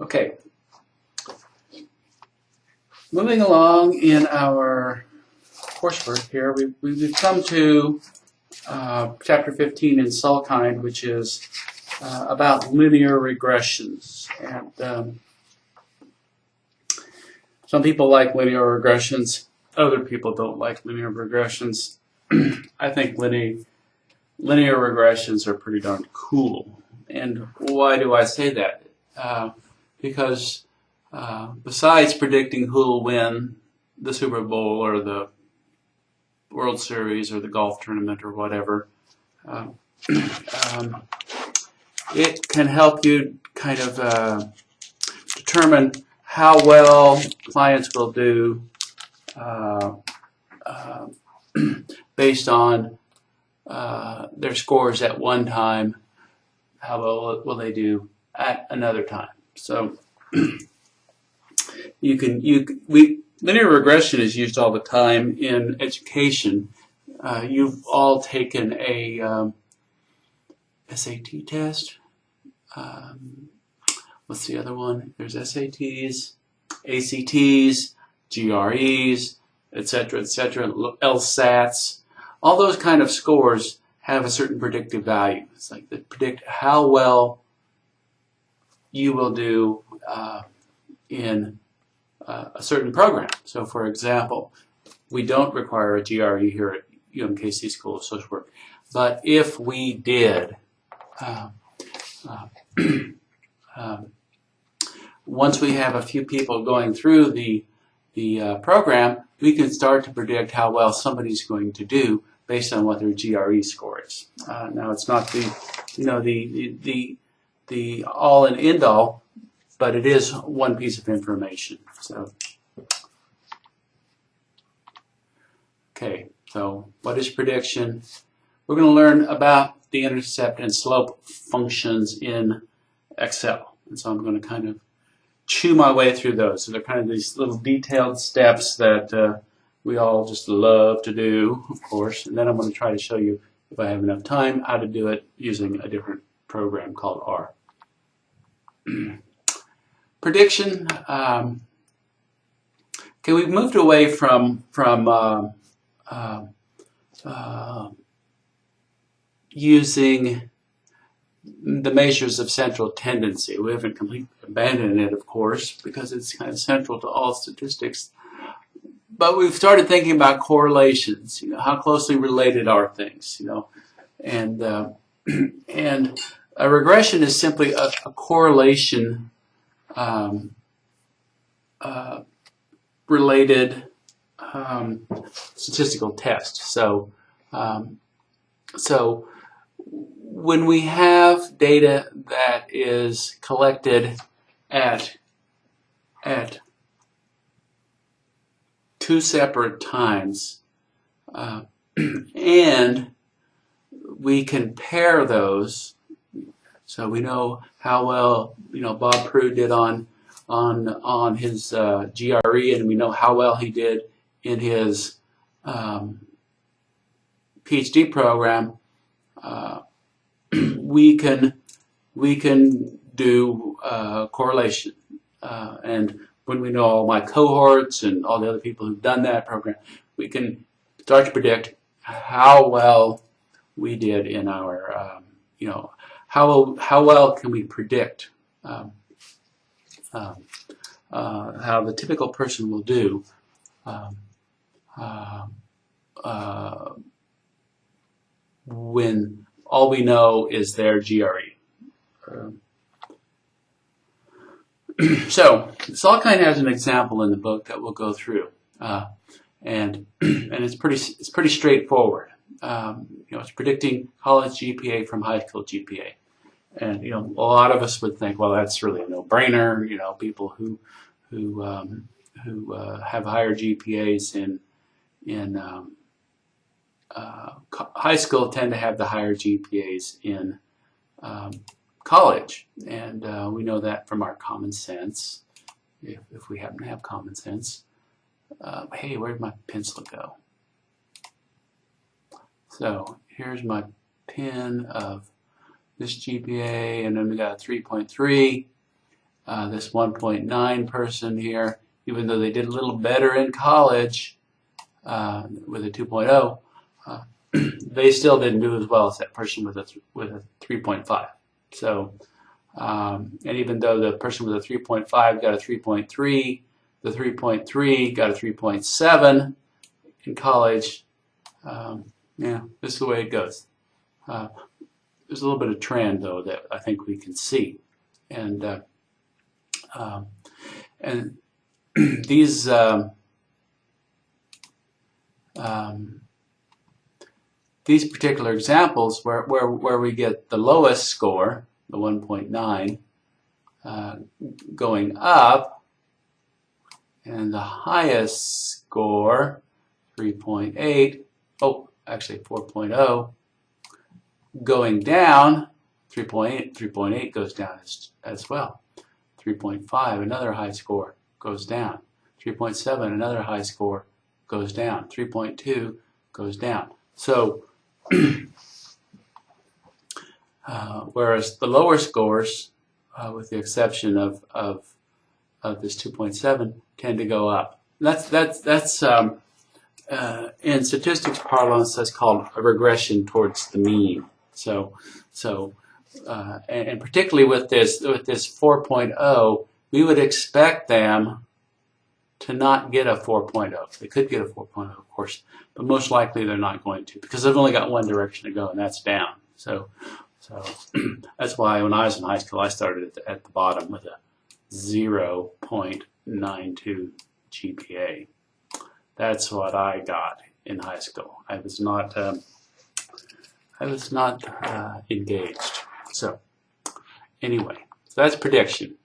Okay. Moving along in our coursework here, we, we've come to uh, chapter 15 in Salkind, which is uh, about linear regressions. And um, some people like linear regressions, other people don't like linear regressions. I think linear, linear regressions are pretty darn cool. And why do I say that? Uh, because uh, besides predicting who will win the Super Bowl or the World Series or the golf tournament or whatever, uh, um, it can help you kind of uh, determine how well clients will do uh, uh, based on uh, their scores at one time, how well will they do at another time. So you can you we linear regression is used all the time in education. Uh, you've all taken a um, SAT test. Um, what's the other one? There's SATs, ACTs, GREs, etc., etc., LSATs. All those kind of scores have a certain predictive value. It's like they predict how well you will do uh, in uh, a certain program. So for example, we don't require a GRE here at UMKC School of Social Work. But if we did, uh, uh um, once we have a few people going through the, the uh, program, we can start to predict how well somebody's going to do based on what their GRE score is. Uh, now, it's not the, you know, the, the, the all and end all, but it is one piece of information. So, okay, so what is prediction? We're going to learn about the intercept and slope functions in Excel. And so I'm going to kind of chew my way through those. So they're kind of these little detailed steps that uh, we all just love to do, of course. And then I'm going to try to show you, if I have enough time, how to do it using a different program called R. Prediction. Um, okay, we've moved away from from uh, uh, uh, using the measures of central tendency. We haven't completely abandoned it, of course, because it's kind of central to all statistics. But we've started thinking about correlations. You know, how closely related are things? You know, and uh, and a regression is simply a, a correlation um, uh, related um, statistical test. So, um, so when we have data that is collected at at two separate times uh, and we compare those so we know how well you know Bob Prue did on on on his uh, GRE and we know how well he did in his um, PhD program uh, we can we can do uh, correlation. Uh, and when we know all my cohorts and all the other people who've done that program, we can start to predict how well we did in our, um, you know, how, how well can we predict um, um, uh, how the typical person will do um, uh, uh, when all we know is their GRE. Um, so Salkind has an example in the book that we'll go through, uh, and and it's pretty it's pretty straightforward. Um, you know, it's predicting college GPA from high school GPA, and you know a lot of us would think, well, that's really a no-brainer. You know, people who who um, who uh, have higher GPAs in in um, uh, high school tend to have the higher GPAs in um, college. And uh, we know that from our common sense, if, if we happen to have common sense. Uh, hey, where'd my pencil go? So here's my pin of this GPA, and then we got a 3.3. uh, this 1.9 person here, even though they did a little better in college uh, with a 2.0, uh, they still didn't do as well as that person with a th- with a 3.5. So, um, and even though the person with a 3.5 got a 3.3, the 3.3 got a 3.7 in college. Um, yeah, this is the way it goes. Uh, there's a little bit of trend though that I think we can see, and uh, um, and these um, um, these particular examples where, where, where we get the lowest score, the 1.9, uh, going up, and the highest score, 3.8, oh, actually 4.0, going down, 3.8, 3.8 goes down as, as well. 3.5, another high score, goes down. 3.7, another high score, goes down. 3.2 goes down. So, uh, whereas the lower scores, uh, with the exception of, of, of this 2.7, tend to go up. That's, that's, that's um, uh, in statistics parlance, that's called a regression towards the mean. So, so uh, and, and particularly with this, with this 4.0, we would expect them to not get a 4.0. They could get a 4.0, of course, but most likely they're not going to because they've only got one direction to go, and that's down. So, so that's why when I was in high school, I started at the, at the bottom with a 0.92 GPA. That's what I got in high school. I was not, um, I was not uh, engaged. So, anyway, so that's prediction.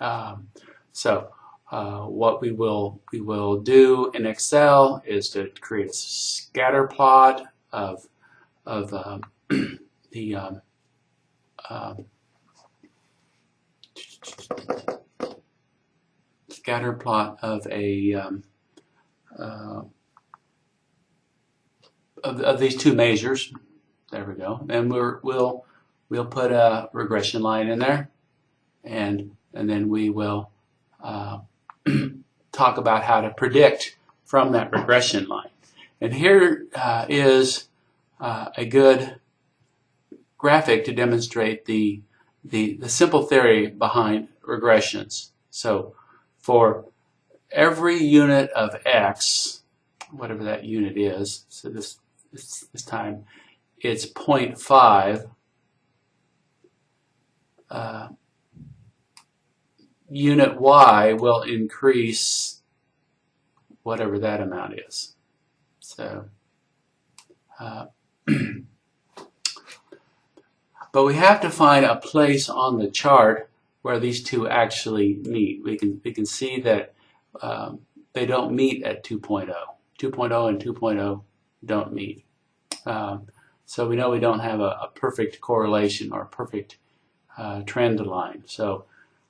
Um, so uh, what we will we will do in Excel is to create a scatter plot of of um, the um, um, scatter plot of a um, uh, of, of these two measures. There we go, and we're, we'll we'll put a regression line in there, and and then we will. Uh, talk about how to predict from that regression line. And here uh, is uh, a good graphic to demonstrate the, the, the simple theory behind regressions. So for every unit of x, whatever that unit is, so this, this, this time it's 0.5, uh, unit y will increase whatever that amount is. So, uh, but we have to find a place on the chart where these two actually meet. We can we can see that um, they don't meet at 2.0. 2.0 and 2.0 don't meet. Um, so we know we don't have a, a perfect correlation or a perfect uh, trend line. So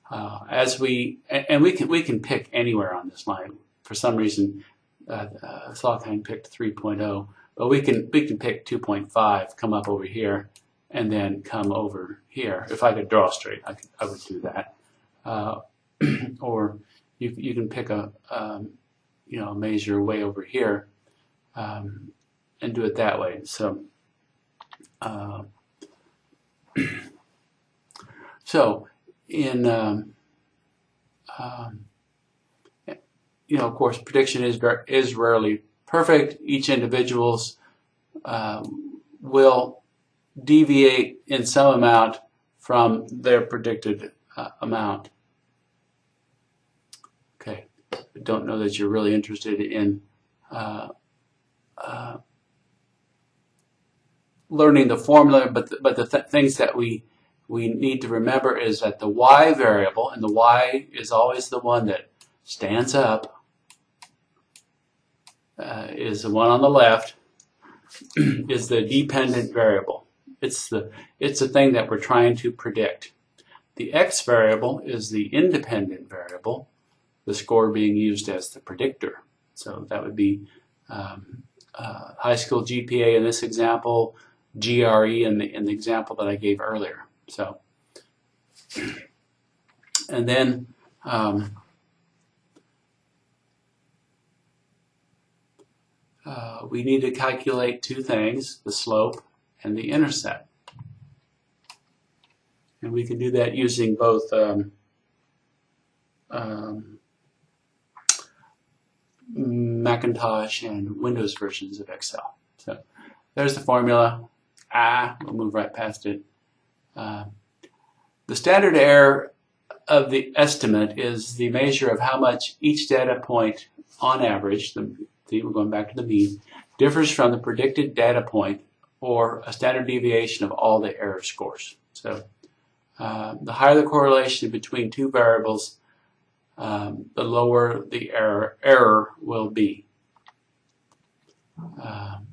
uh, as we and, and, we can we can pick anywhere on this line. For some reason, uh, uh, picked 3.0, but we can we can pick 2.5, come up over here, and then come over here. If I could draw straight, I, could, I would do that. Uh, or you you can pick a um, you know measure way over here um, and do it that way. So. Uh, so in um, um, you know, of course, prediction is is rarely perfect. Each individual's uh, will deviate in some amount from their predicted uh, amount. Okay, I don't know that you're really interested in uh, uh learning the formula, but the, but the th things that we we need to remember is that the y variable, and the y is always the one that stands up, uh, is the one on the left, is the dependent variable. It's the, it's the thing that we're trying to predict. The x variable is the independent variable, the score being used as the predictor. So that would be um, uh, high school GPA in this example, GRE in the, in the example that I gave earlier. So, and then um, uh, we need to calculate two things, the slope and the intercept. And we can do that using both um, um, Macintosh and Windows versions of Excel. So there's the formula. Ah, we'll move right past it. Uh, the standard error of the estimate is the measure of how much each data point on average, the, the, we're going back to the mean, differs from the predicted data point or a standard deviation of all the error scores. So uh, the higher the correlation between two variables, um, the lower the error, error will be. Um,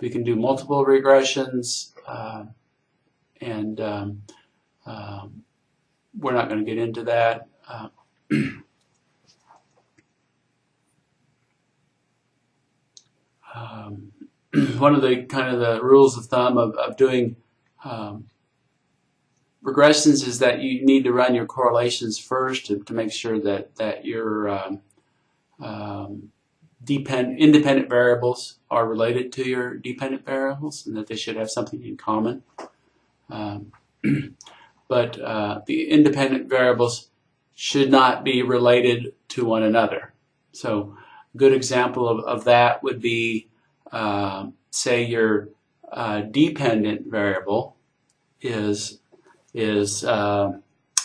we can do multiple regressions, uh, and um, um, we're not going to get into that. Uh, um, one of the kind of the rules of thumb of, of doing um, regressions is that you need to run your correlations first to, to make sure that that your um, um, depend independent variables are related to your dependent variables and that they should have something in common. Um, but uh, the independent variables should not be related to one another. So a good example of, of that would be, uh, say your uh, dependent variable is, is uh,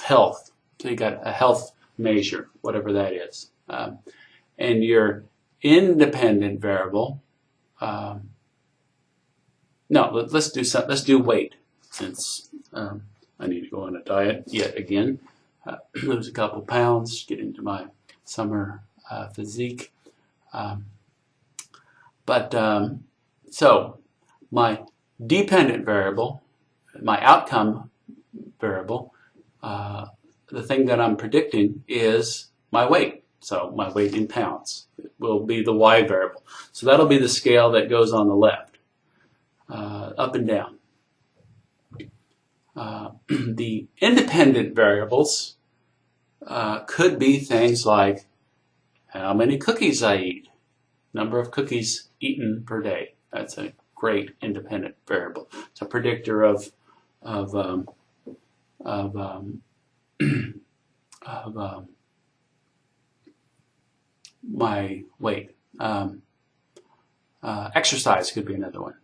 health. So you got a health measure, whatever that is. Um, and your independent variable, um, no, let, us do some, let's do weight since um, I need to go on a diet yet again, uh, lose a couple pounds, get into my summer uh, physique. Um, but um, so my dependent variable, my outcome variable, uh, the thing that I'm predicting is my weight. So my weight in pounds will be the y variable. So that'll be the scale that goes on the left, uh, up and down. Uh, the independent variables uh, could be things like how many cookies I eat, number of cookies eaten per day. That's a great independent variable. It's a predictor of of um, of, um, of um, my weight. Um, uh, exercise could be another one.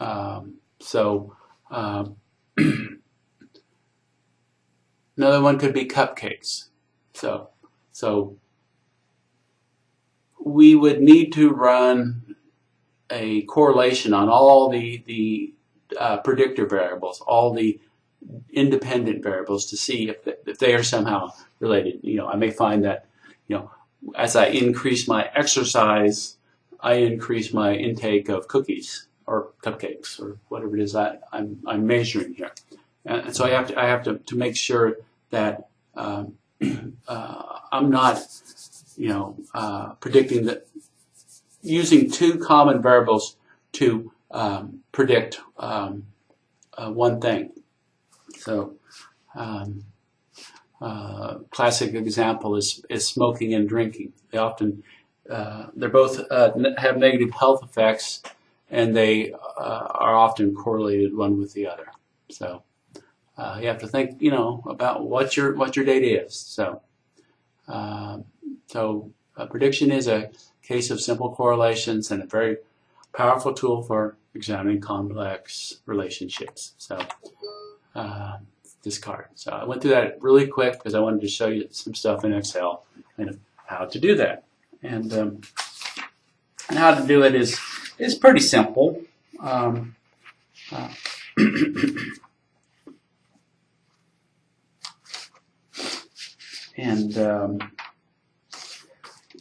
Um, so um, Another one could be cupcakes. So, so we would need to run a correlation on all the, the uh, predictor variables, all the independent variables to see if, if they are somehow related. You know, I may find that, you know, as I increase my exercise, I increase my intake of cookies or cupcakes or whatever it is I, I'm, I'm measuring here. And so I have to, I have to, to make sure that um, uh, I'm not, you know, uh, predicting that using two common variables to um, predict um, uh, one thing. So, um, uh, classic example is is smoking and drinking. They often uh, they're both uh, have negative health effects, and they are often correlated one with the other. So. Uh, you have to think, you know, about what your what your data is. So, uh, so a prediction is a case of simple correlations and a very powerful tool for examining complex relationships. So, uh, card. So I went through that really quick because I wanted to show you some stuff in Excel and how to do that. And, um, and how to do it is is pretty simple. Um, uh, And um,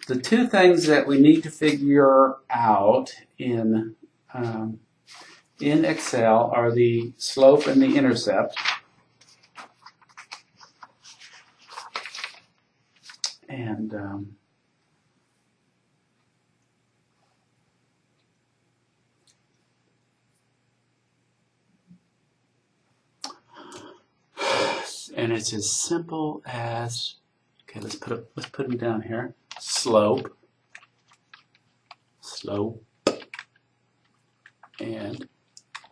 the two things that we need to figure out in um, in Excel are the slope and the intercept. And um, and it's as simple as okay. Let's put it. Let's put them down here. Slope, slope, and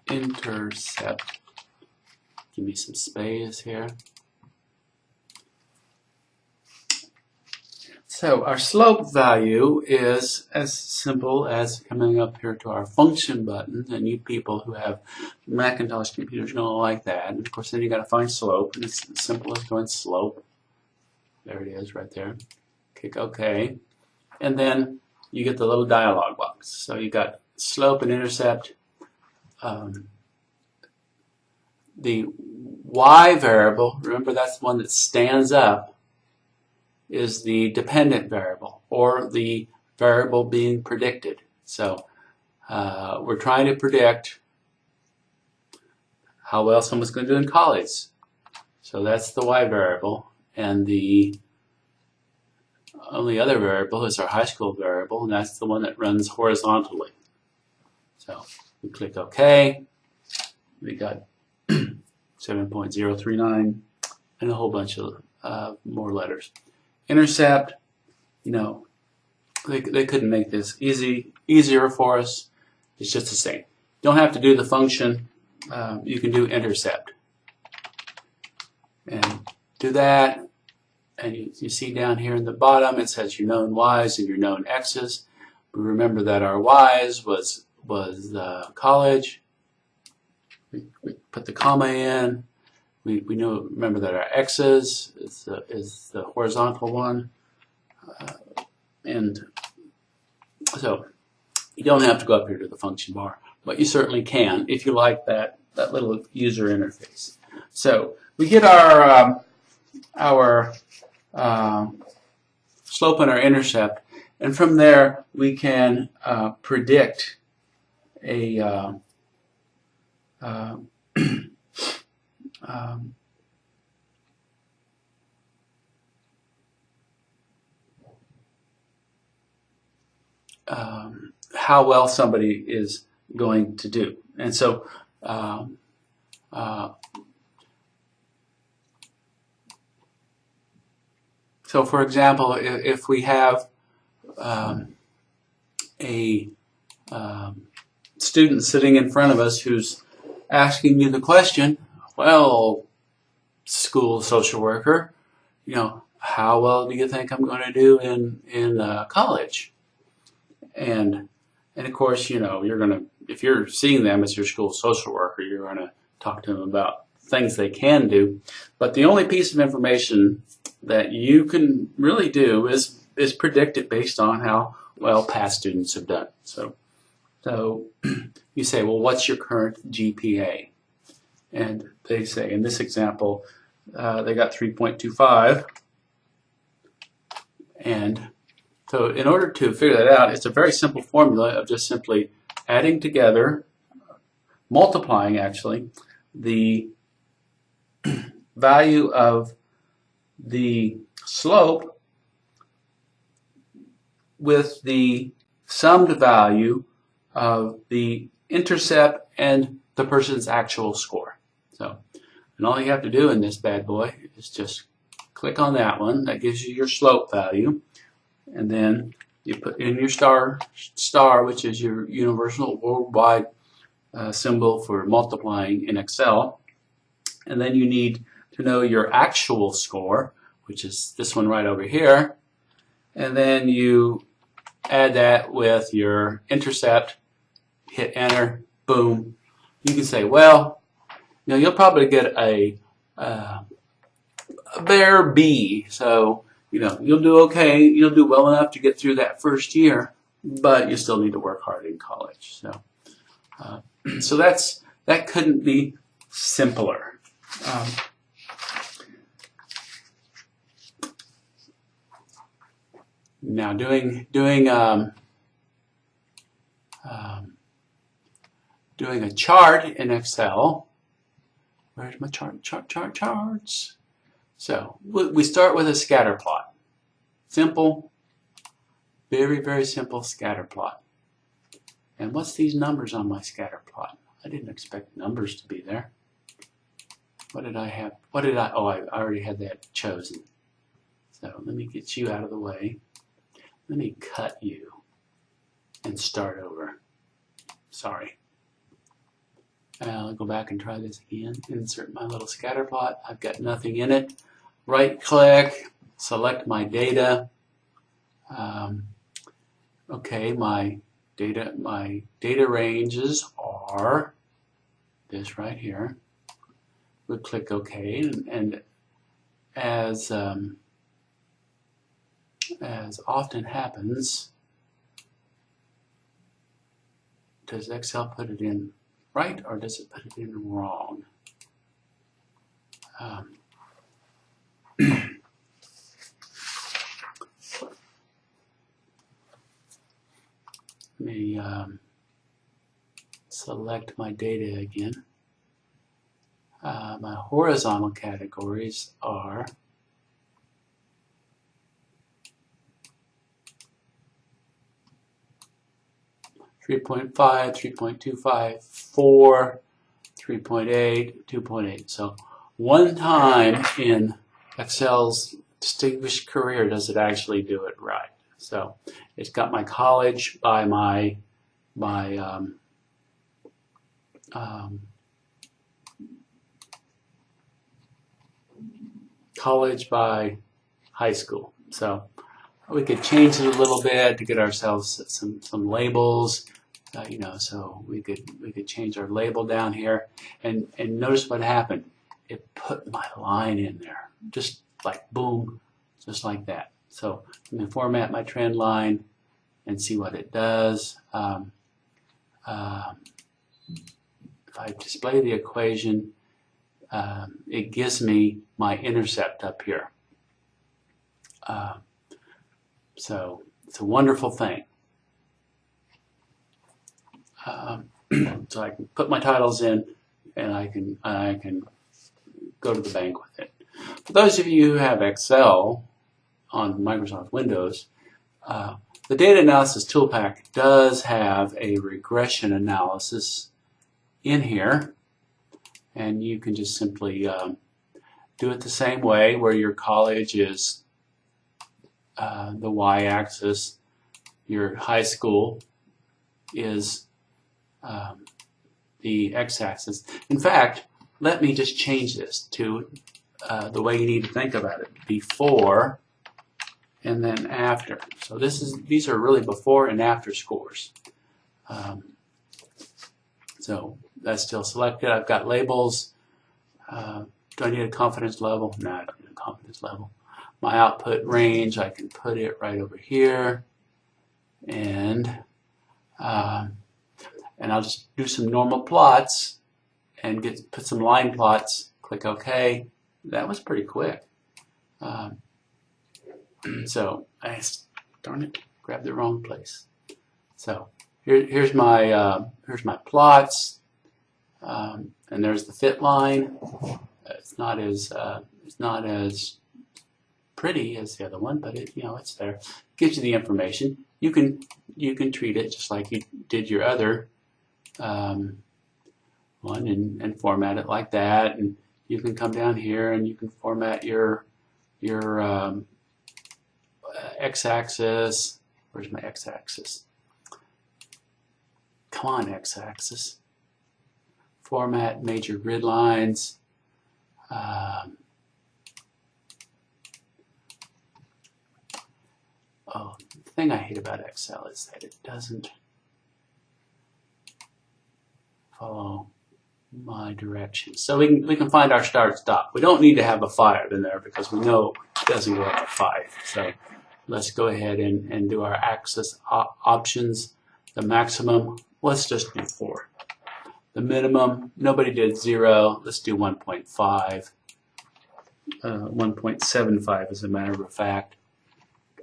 intercept. Give me some space here. So our slope value is as simple as coming up here to our function button, and you people who have Macintosh computers know like that. And of course, then you got to find slope, and it's as simple as going slope. There it is, right there. Click OK, and then you get the little dialog box. So you got slope and intercept. Um, the y variable, remember that's the one that stands up is the dependent variable or the variable being predicted. So uh, we're trying to predict how well someone's going to do in college. So that's the y variable and the only other variable is our high school variable and that's the one that runs horizontally. So we click OK. We got 7.039 and a whole bunch of uh, more letters intercept, you know, they, they couldn't make this easy easier for us. It's just the same. Don't have to do the function. Um, you can do intercept. And do that. And you, you see down here in the bottom, it says your known y's and your known x's. Remember that our y's was, was uh, college. We, we put the comma in we, we know, remember that our x's is the, is the horizontal one. Uh, and so you don't have to go up here to the function bar, but you certainly can if you like that, that little user interface. So we get our, um, our uh, slope and our intercept, and from there we can uh, predict a uh, uh um, um, how well somebody is going to do. And so, um, uh, so for example, if, we have um, a um, student sitting in front of us who's asking you the question, well, school social worker, you know, how well do you think I'm going to do in in uh, college? And and of course, you know, you're going to if you're seeing them as your school social worker, you're going to talk to them about things they can do. But the only piece of information that you can really do is is predict it based on how well past students have done. So so you say, well, what's your current GPA? And they say, in this example, uh, they got 3.25. And so in order to figure that out, it's a very simple formula of just simply adding together, multiplying actually, the value of the slope with the summed value of the intercept and the person's actual score. So, and all you have to do in this bad boy is just click on that one. That gives you your slope value. And then you put in your star, star which is your universal worldwide uh, symbol for multiplying in Excel. And then you need to know your actual score, which is this one right over here. And then you add that with your intercept, hit enter, boom. You can say, well, know, you'll probably get a, uh, a bare B. So, you know, you'll do okay. You'll do well enough to get through that first year, but you still need to work hard in college. So, uh, so that's that couldn't be simpler. Um, now, doing doing um, um, doing a chart in Excel Where's my chart, chart, chart, charts? So we start with a scatter plot. Simple, very, very simple scatter plot. And what's these numbers on my scatter plot? I didn't expect numbers to be there. what did I have? What did I? Oh, I already had that chosen. So let me get you out of the way. Let me cut you and start over. Sorry. I'll go back and try this again. Insert my little scatter plot. I've got nothing in it. Right click, select my data. Um, okay, my data, my data ranges are this right here. We click OK, and, and as um, as often happens, does Excel put it in right or does it put it in wrong? Um, let me um, select my data again. Uh, my horizontal categories are 3.5, 3.25, 4, 3.8, 2.8. So one time in Excel's distinguished career does it actually do it right. So it's got my college by my, my um, um, college by high school. So we could change it a little bit to get ourselves some, some labels. Uh, you know, so we could we could change our label down here, and and notice what happened. It put my line in there, just like boom, just like that. So let me format my trend line and see what it does. Um, um, if I display the equation, um, it gives me my intercept up here. Uh, so it's a wonderful thing. Um, so I can put my titles in and I can, I can go to the bank with it. For those of you who have Excel on Microsoft Windows, uh, the Data Analysis Toolpak does have a regression analysis in here and you can just simply um, do it the same way where your college is uh, the y-axis, your high school is um, the x-axis. In fact, let me just change this to uh, the way you need to think about it. Before and then after. So this is these are really before and after scores. Um, so that's still selected. I've got labels. Uh, do I need a confidence level? No, I don't need a confidence level. My output range, I can put it right over here. And um, and I'll just do some normal plots and get put some line plots. Click OK. That was pretty quick. Um, so I darn it, grabbed the wrong place. So here, here's my uh, here's my plots, um, and there's the fit line. It's not as uh, it's not as pretty as the other one, but it you know it's there. Gives you the information. You can you can treat it just like you did your other um, one and, and format it like that. And you can come down here and you can format your your um, x-axis. Where's my x-axis? Come on, x-axis. Format major grid lines. Um, oh, the thing I hate about Excel is that it doesn't follow my directions. So we can, we can find our start stop. We don't need to have a 5 in there because we know it doesn't go up to 5. So let's go ahead and, and do our axis op options. The maximum, let's just do 4. The minimum, nobody did 0. Let's do 1.5. Uh, 1.75 as a matter of fact.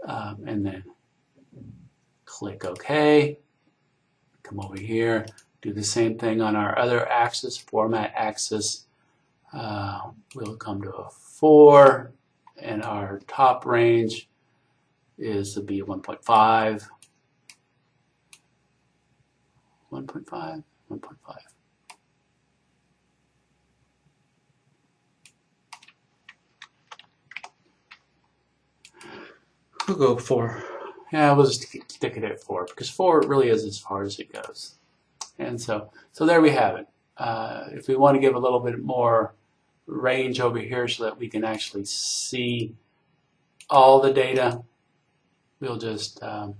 Um, and then click OK. Come over here. Do the same thing on our other axis, format axis. Uh, we'll come to a 4, and our top range is to be 1.5, 1.5, 1.5. We'll go 4. Yeah, we'll just stick it at 4, because 4 really is as far as it goes. And so, so there we have it. Uh, if we want to give a little bit more range over here so that we can actually see all the data, we'll just um,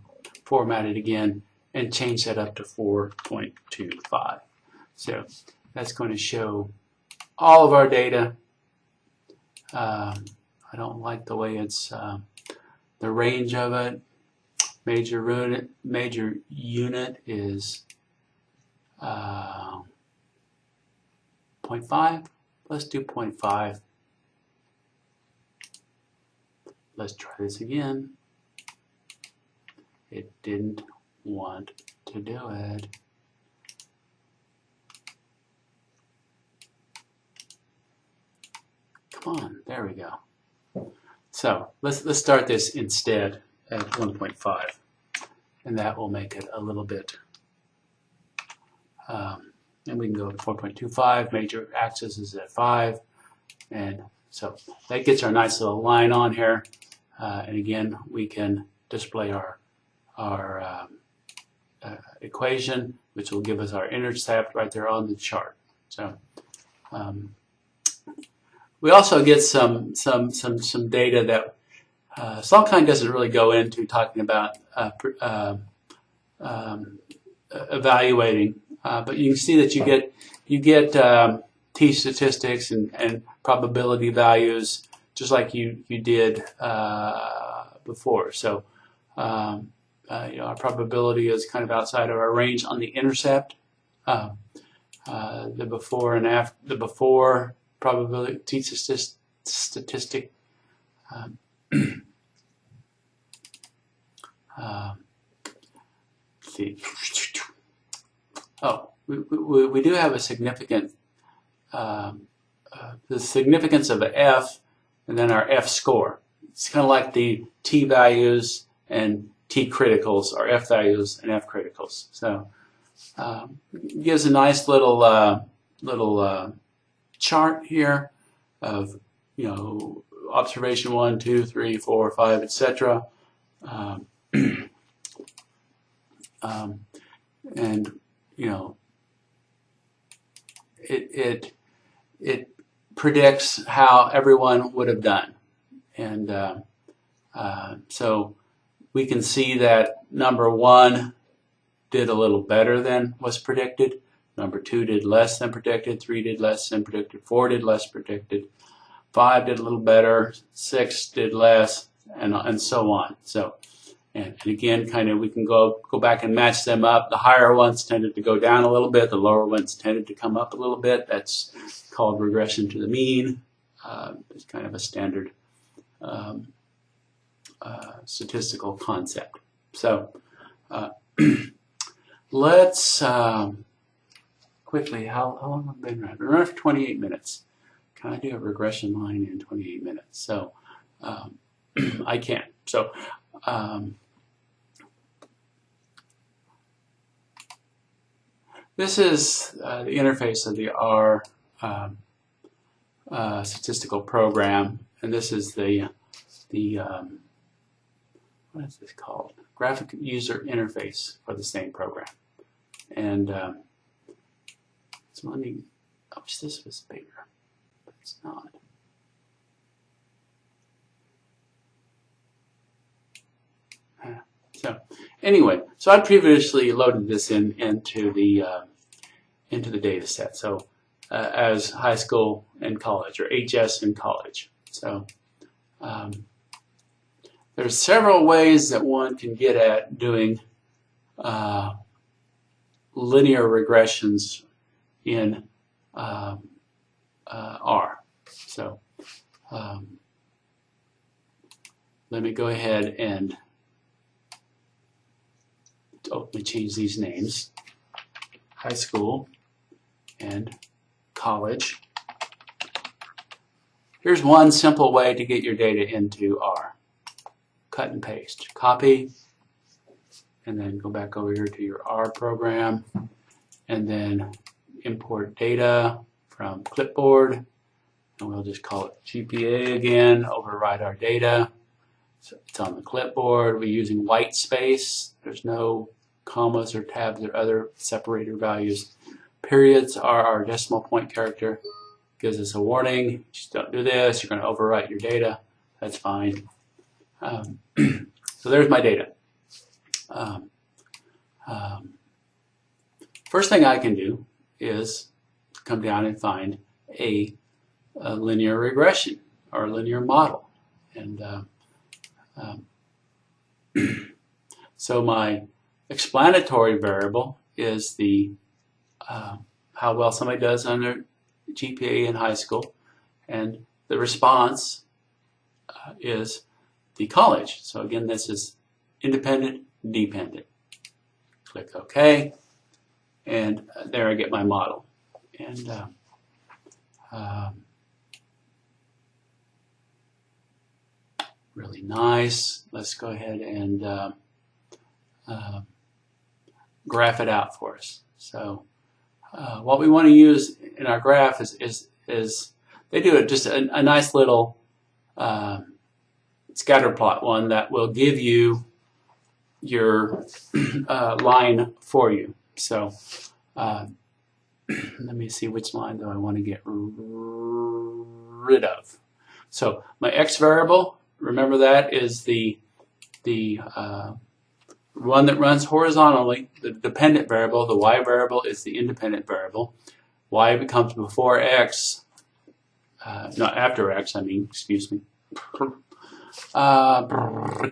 format it again and change that up to 4.25. So that's going to show all of our data. Um, I don't like the way it's uh, the range of it. Major unit, major unit is uh, 0.5. Let's do 0.5. Let's try this again. It didn't want to do it. Come on, there we go. So let's let's start this instead at 1.5, and that will make it a little bit. Um, and we can go to 4.25. Major axis is at 5, and so that gets our nice little line on here. Uh, and again, we can display our our um, uh, equation, which will give us our intercept right there on the chart. So um, we also get some some some some data that uh, Salkind doesn't really go into talking about uh, uh, um, evaluating, uh, but you can see that you get you get um, t statistics and, and probability values just like you you did uh, before. So um, uh, you know, our probability is kind of outside of our range on the intercept. Uh, uh, the before and after, the before probability t statistic. Um, uh, see. Oh, we, we, we do have a significant, um, uh, the significance of F and then our F score. It's kind of like the T values and T criticals or F values and F criticals. So um, gives a nice little uh, little uh, chart here of you know observation one, two, three, four, five, etc. Um, um, and you know it it it predicts how everyone would have done, and uh, uh, so we can see that number one did a little better than was predicted. Number two did less than predicted. Three did less than predicted. Four did less predicted. Five did a little better. Six did less, and and so on. So, and, and again, kind of we can go go back and match them up. The higher ones tended to go down a little bit. The lower ones tended to come up a little bit. That's called regression to the mean. Uh, it's kind of a standard um, uh, statistical concept. So uh, let's um, quickly, how, how long have we been running? We're running for 28 minutes. Can I do a regression line in 28 minutes? So um, I can't. So um, this is uh, the interface of the R um, uh, statistical program, and this is the the um, what is this called? Graphic user interface for the same program. And um, so let me, I wish this was bigger, but it's not. So anyway, so I previously loaded this in into the uh, into the data set. So uh, as high school and college or HS and college. So um, there's several ways that one can get at doing uh, linear regressions in um, uh, R. So um, let me go ahead and oh, let me change these names. High school and college. Here's one simple way to get your data into R cut and paste. Copy, and then go back over here to your R program, and then import data from clipboard, and we'll just call it GPA again, override our data, So it's on the clipboard. We're using white space. There's no commas or tabs or other separator values. Periods are our decimal point character. Gives us a warning. Just don't do this. You're going to overwrite your data. That's fine. Um, so there's my data. Um, um, first thing I can do is come down and find a, a linear regression or a linear model. And uh, um, so my explanatory variable is the uh, how well somebody does on their GPA in high school, and the response uh, is the college. So again, this is independent, dependent. Click OK, and there I get my model. And uh, um, really nice. Let's go ahead and uh, uh, graph it out for us. So uh, what we want to use in our graph is, is, is they do it just a, a nice little uh, scatter plot one that will give you your uh, line for you. So uh, let me see which line do I want to get rid of. So my x variable, remember that is the the uh, one that runs horizontally, the dependent variable. The y variable is the independent variable. y becomes before x, uh, not after x, I mean, excuse me. Uh,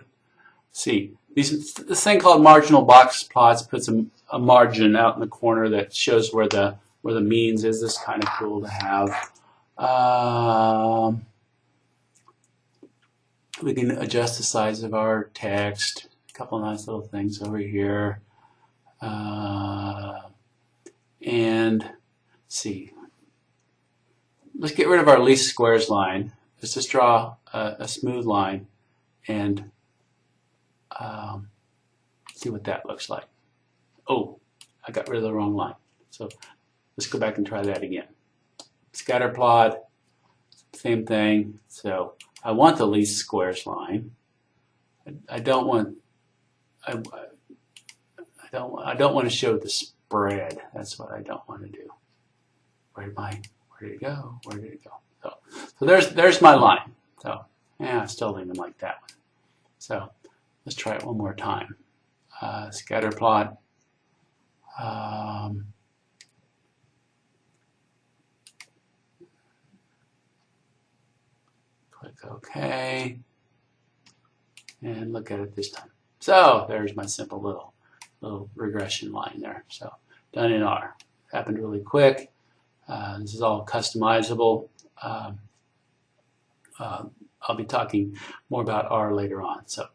see, these, this thing called marginal box plots puts a, a margin out in the corner that shows where the where the means is. This kind of cool to have. Um, we can adjust the size of our text. A couple nice little things over here. Uh, and see, let's get rid of our least squares line. Let's just draw a, a smooth line and um, see what that looks like. Oh, I got rid of the wrong line. So let's go back and try that again. Scatter plot, same thing. So I want the least squares line. I, I don't want I, I don't I don't want to show the spread. That's what I don't want to do. Where did my where did it go? Where did it go? So so there's there's my line. So yeah, I still leaving like that one. So let's try it one more time. Uh, scatter plot. Um, click OK. And look at it this time. So there's my simple little little regression line there. So done in R. Happened really quick. Uh, this is all customizable. Um, uh, I'll be talking more about R later on. So.